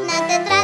not the